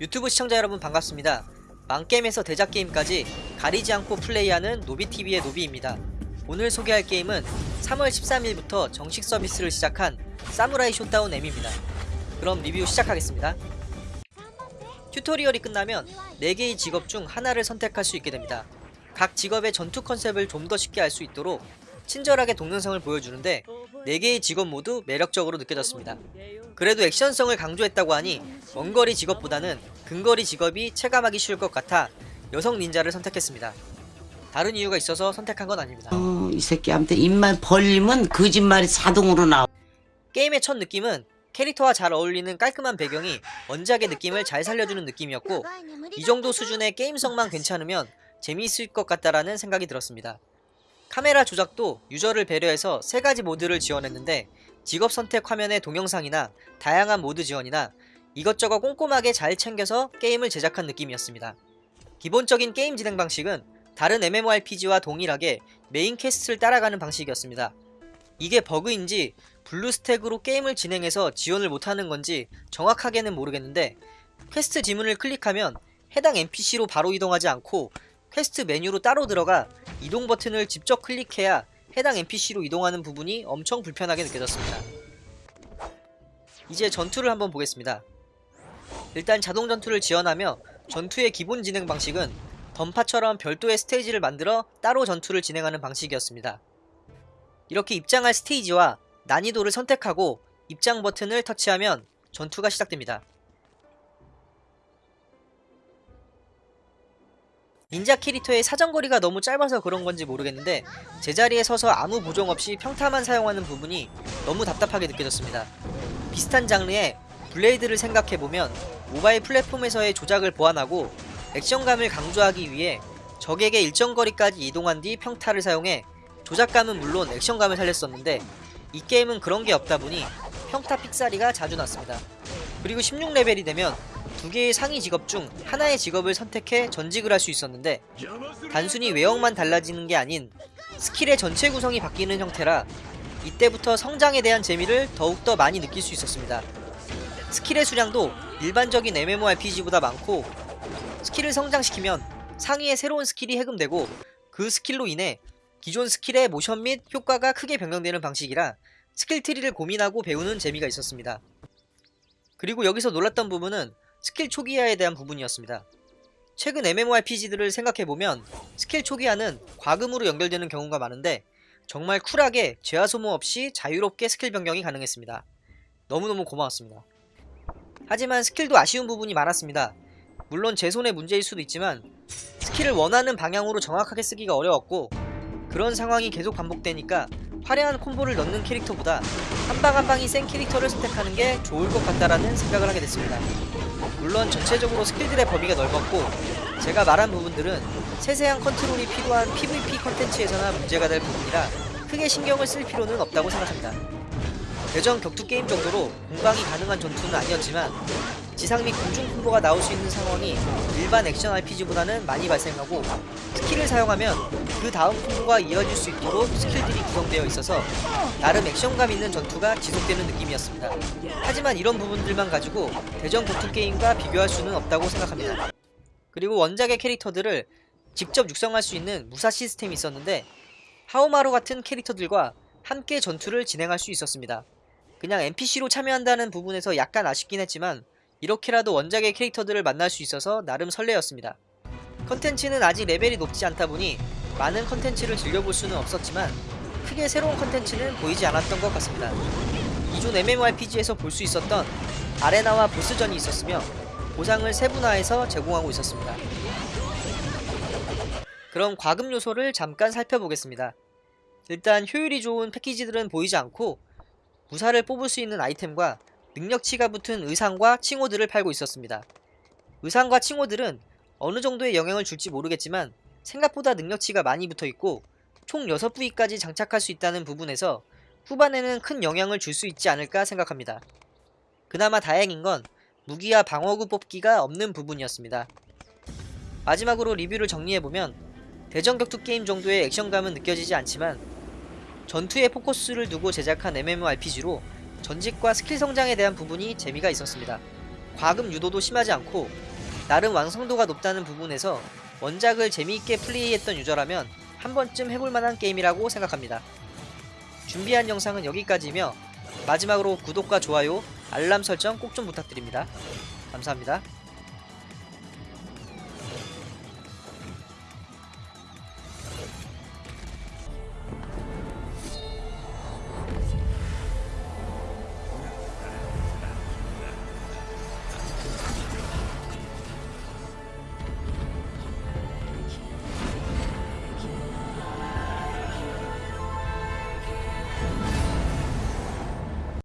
유튜브 시청자 여러분 반갑습니다. 망게임에서 대작게임까지 가리지 않고 플레이하는 노비TV의 노비입니다. 오늘 소개할 게임은 3월 13일부터 정식 서비스를 시작한 사무라이 쇼다운 M입니다. 그럼 리뷰 시작하겠습니다. 튜토리얼이 끝나면 4개의 직업 중 하나를 선택할 수 있게 됩니다. 각 직업의 전투 컨셉을 좀 더 쉽게 알 수 있도록 친절하게 동영상을 보여주는데 4개의 직업 모두 매력적으로 느껴졌습니다. 그래도 액션성을 강조했다고 하니 원거리 직업보다는 근거리 직업이 체감하기 쉬울 것 같아 여성 닌자를 선택했습니다. 다른 이유가 있어서 선택한 건 아닙니다. 어, 이 새끼한테 입만 벌리면 거짓말이 자동으로 나와. 게임의 첫 느낌은 캐릭터와 잘 어울리는 깔끔한 배경이 원작의 느낌을 잘 살려주는 느낌이었고 이 정도 수준의 게임성만 괜찮으면 재미있을 것 같다라는 생각이 들었습니다. 카메라 조작도 유저를 배려해서 세 가지 모드를 지원했는데 직업 선택 화면의 동영상이나 다양한 모드 지원이나 이것저것 꼼꼼하게 잘 챙겨서 게임을 제작한 느낌이었습니다. 기본적인 게임 진행 방식은 다른 MMORPG와 동일하게 메인 퀘스트를 따라가는 방식이었습니다. 이게 버그인지 블루스택으로 게임을 진행해서 지원을 못하는 건지 정확하게는 모르겠는데 퀘스트 지문을 클릭하면 해당 NPC로 바로 이동하지 않고 퀘스트 메뉴로 따로 들어가 이동 버튼을 직접 클릭해야 해당 NPC로 이동하는 부분이 엄청 불편하게 느껴졌습니다. 이제 전투를 한번 보겠습니다. 일단 자동 전투를 지원하며 전투의 기본 진행 방식은 던파처럼 별도의 스테이지를 만들어 따로 전투를 진행하는 방식이었습니다. 이렇게 입장할 스테이지와 난이도를 선택하고 입장 버튼을 터치하면 전투가 시작됩니다. 닌자 캐릭터의 사정거리가 너무 짧아서 그런 건지 모르겠는데 제자리에 서서 아무 보정 없이 평타만 사용하는 부분이 너무 답답하게 느껴졌습니다. 비슷한 장르의 블레이드를 생각해보면 모바일 플랫폼에서의 조작을 보완하고 액션감을 강조하기 위해 적에게 일정 거리까지 이동한 뒤 평타를 사용해 조작감은 물론 액션감을 살렸었는데 이 게임은 그런 게 없다 보니 평타 픽사리가 자주 났습니다. 그리고 16레벨이 되면 두 개의 상위 직업 중 하나의 직업을 선택해 전직을 할 수 있었는데 단순히 외형만 달라지는 게 아닌 스킬의 전체 구성이 바뀌는 형태라 이때부터 성장에 대한 재미를 더욱더 많이 느낄 수 있었습니다. 스킬의 수량도 일반적인 MMORPG보다 많고 스킬을 성장시키면 상위에 새로운 스킬이 해금되고 그 스킬로 인해 기존 스킬의 모션 및 효과가 크게 변경되는 방식이라 스킬 트리를 고민하고 배우는 재미가 있었습니다. 그리고 여기서 놀랐던 부분은 스킬 초기화에 대한 부분이었습니다. 최근 MMORPG들을 생각해보면 스킬 초기화는 과금으로 연결되는 경우가 많은데 정말 쿨하게 재화 소모 없이 자유롭게 스킬 변경이 가능했습니다. 너무너무 고마웠습니다. 하지만 스킬도 아쉬운 부분이 많았습니다. 물론 제 손의 문제일 수도 있지만 스킬을 원하는 방향으로 정확하게 쓰기가 어려웠고 그런 상황이 계속 반복되니까 화려한 콤보를 넣는 캐릭터보다 한 방 한 방이 센 캐릭터를 선택하는 게 좋을 것 같다라는 생각을 하게 됐습니다. 물론 전체적으로 스킬들의 범위가 넓었고 제가 말한 부분들은 세세한 컨트롤이 필요한 PVP 컨텐츠에서나 문제가 될 부분이라 크게 신경을 쓸 필요는 없다고 생각합니다. 대전 격투 게임 정도로 공방이 가능한 전투는 아니었지만 지상 및 공중 콤보가 나올 수 있는 상황이 일반 액션 RPG보다는 많이 발생하고 스킬을 사용하면 그 다음 콤보가 이어질 수 있도록 스킬들이 구성되어 있어서 나름 액션감 있는 전투가 지속되는 느낌이었습니다. 하지만 이런 부분들만 가지고 대전 격투 게임과 비교할 수는 없다고 생각합니다. 그리고 원작의 캐릭터들을 직접 육성할 수 있는 무사 시스템이 있었는데 하오마루 같은 캐릭터들과 함께 전투를 진행할 수 있었습니다. 그냥 NPC로 참여한다는 부분에서 약간 아쉽긴 했지만 이렇게라도 원작의 캐릭터들을 만날 수 있어서 나름 설레었습니다. 컨텐츠는 아직 레벨이 높지 않다 보니 많은 컨텐츠를 즐겨볼 수는 없었지만 크게 새로운 컨텐츠는 보이지 않았던 것 같습니다. 기존 MMORPG에서 볼 수 있었던 아레나와 보스전이 있었으며 보상을 세분화해서 제공하고 있었습니다. 그럼 과금 요소를 잠깐 살펴보겠습니다. 일단 효율이 좋은 패키지들은 보이지 않고 무사를 뽑을 수 있는 아이템과 능력치가 붙은 의상과 칭호들을 팔고 있었습니다. 의상과 칭호들은 어느 정도의 영향을 줄지 모르겠지만 생각보다 능력치가 많이 붙어있고 총 6부위까지 장착할 수 있다는 부분에서 후반에는 큰 영향을 줄 수 있지 않을까 생각합니다. 그나마 다행인 건 무기와 방어구 뽑기가 없는 부분이었습니다. 마지막으로 리뷰를 정리해보면 대전 격투 게임 정도의 액션감은 느껴지지 않지만 전투에 포커스를 두고 제작한 MMORPG로 전직과 스킬 성장에 대한 부분이 재미가 있었습니다. 과금 유도도 심하지 않고 나름 완성도가 높다는 부분에서 원작을 재미있게 플레이했던 유저라면 한 번쯤 해볼 만한 게임이라고 생각합니다. 준비한 영상은 여기까지며 마지막으로 구독과 좋아요, 알람 설정 꼭 좀 부탁드립니다. 감사합니다.